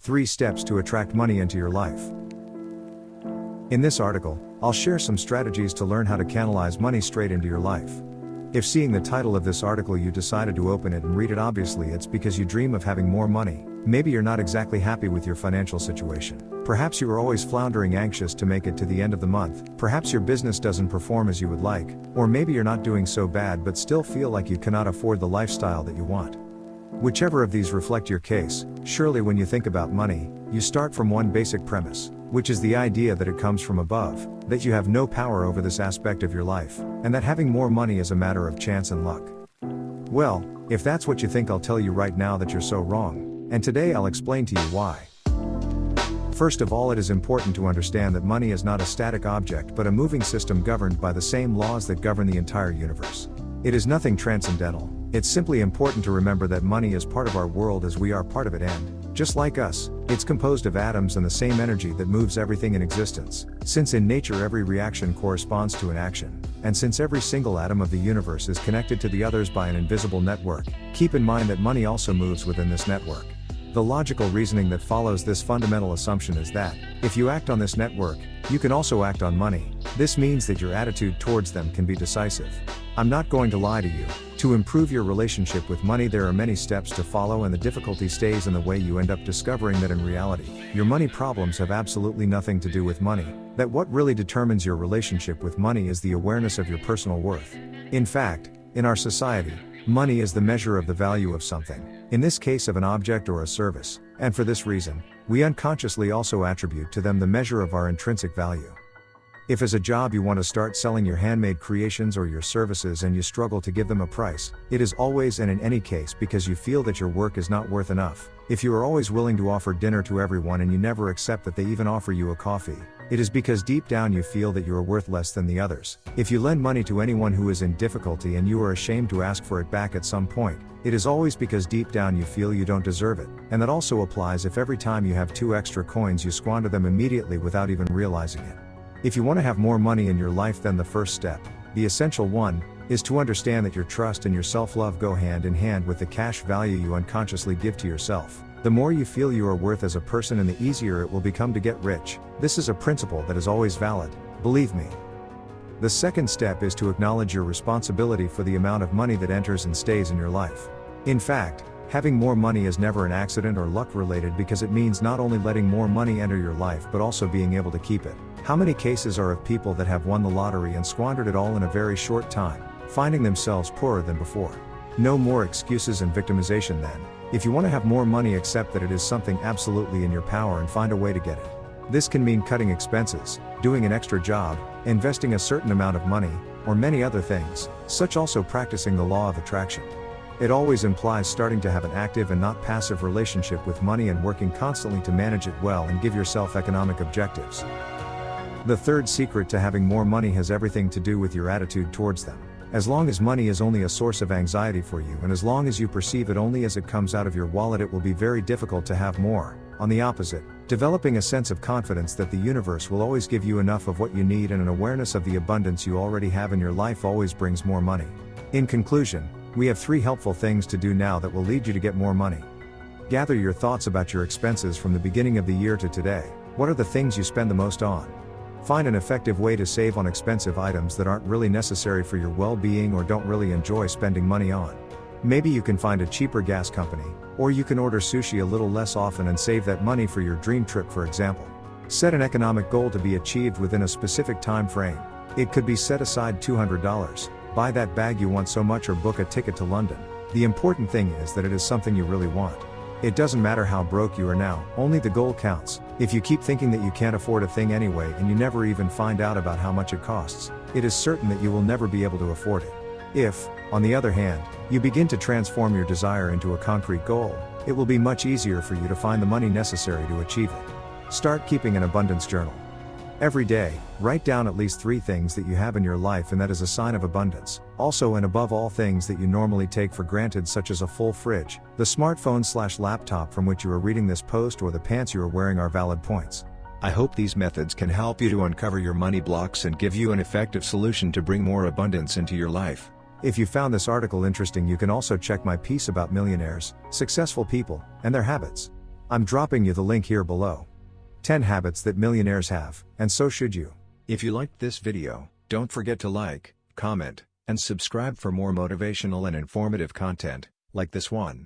3 Steps to Attract Money into Your Life. In this article, I'll share some strategies to learn how to canalize money straight into your life. If seeing the title of this article you decided to open it and read it obviously it's because you dream of having more money. Maybe you're not exactly happy with your financial situation. Perhaps you are always floundering anxious to make it to the end of the month. Perhaps your business doesn't perform as you would like. Or maybe you're not doing so bad but still feel like you cannot afford the lifestyle that you want. Whichever of these reflect your case, surely when you think about money, you start from one basic premise, which is the idea that it comes from above, that you have no power over this aspect of your life, and that having more money is a matter of chance and luck. Well, if that's what you think, I'll tell you right now that you're so wrong, and today I'll explain to you why. First of all, it is important to understand that money is not a static object but a moving system governed by the same laws that govern the entire universe. It is nothing transcendental, it's simply important to remember that money is part of our world as we are part of it and, just like us, it's composed of atoms and the same energy that moves everything in existence. Since in nature every reaction corresponds to an action, and since every single atom of the universe is connected to the others by an invisible network, keep in mind that money also moves within this network. The logical reasoning that follows this fundamental assumption is that, if you act on this network, you can also act on money. This means that your attitude towards them can be decisive. I'm not going to lie to you, to improve your relationship with money, there are many steps to follow, and the difficulty stays in the way you end up discovering that in reality, your money problems have absolutely nothing to do with money, that what really determines your relationship with money is the awareness of your personal worth. In fact, in our society, money is the measure of the value of something, in this case of an object or a service, and for this reason, we unconsciously also attribute to them the measure of our intrinsic value. If as a job you want to start selling your handmade creations or your services and you struggle to give them a price, it is always and in any case because you feel that your work is not worth enough. If you are always willing to offer dinner to everyone and you never accept that they even offer you a coffee, it is because deep down you feel that you are worth less than the others. If you lend money to anyone who is in difficulty and you are ashamed to ask for it back at some point, it is always because deep down you feel you don't deserve it. And that also applies if every time you have two extra coins you squander them immediately without even realizing it. If you want to have more money in your life, then the first step, the essential one, is to understand that your trust and your self love go hand in hand with the cash value you unconsciously give to yourself. The more you feel you are worth as a person and the easier it will become to get rich. This is a principle that is always valid, believe me. The second step is to acknowledge your responsibility for the amount of money that enters and stays in your life. In fact, having more money is never an accident or luck related because it means not only letting more money enter your life but also being able to keep it. How many cases are of people that have won the lottery and squandered it all in a very short time, finding themselves poorer than before? No more excuses and victimization then. If you want to have more money, accept that it is something absolutely in your power and find a way to get it. This can mean cutting expenses, doing an extra job, investing a certain amount of money, or many other things, such also practicing the law of attraction. It always implies starting to have an active and not passive relationship with money and working constantly to manage it well and give yourself economic objectives. The third secret to having more money has everything to do with your attitude towards them. As long as money is only a source of anxiety for you and as long as you perceive it only as it comes out of your wallet, it will be very difficult to have more. On the opposite, developing a sense of confidence that the universe will always give you enough of what you need and an awareness of the abundance you already have in your life always brings more money. In conclusion, we have three helpful things to do now that will lead you to get more money. Gather your thoughts about your expenses from the beginning of the year to today. What are the things you spend the most on? Find an effective way to save on expensive items that aren't really necessary for your well being or don't really enjoy spending money on. Maybe you can find a cheaper gas company, or you can order sushi a little less often and save that money for your dream trip, for example. Set an economic goal to be achieved within a specific time frame. It could be set aside $200, buy that bag you want so much, or book a ticket to London. The important thing is that it is something you really want. It doesn't matter how broke you are now, only the goal counts. If you keep thinking that you can't afford a thing anyway and you never even find out about how much it costs, it is certain that you will never be able to afford it. If, on the other hand, you begin to transform your desire into a concrete goal, it will be much easier for you to find the money necessary to achieve it. Start keeping an abundance journal. Every day, write down at least three things that you have in your life and that is a sign of abundance. Also and above all things that you normally take for granted such as a full fridge, the smartphone slash laptop from which you are reading this post or the pants you are wearing are valid points. I hope these methods can help you to uncover your money blocks and give you an effective solution to bring more abundance into your life. If you found this article interesting you can also check my piece about millionaires, successful people, and their habits. I'm dropping you the link here below. 10 habits that millionaires have, and so should you. If you liked this video, don't forget to like, comment, and subscribe for more motivational and informative content, like this one.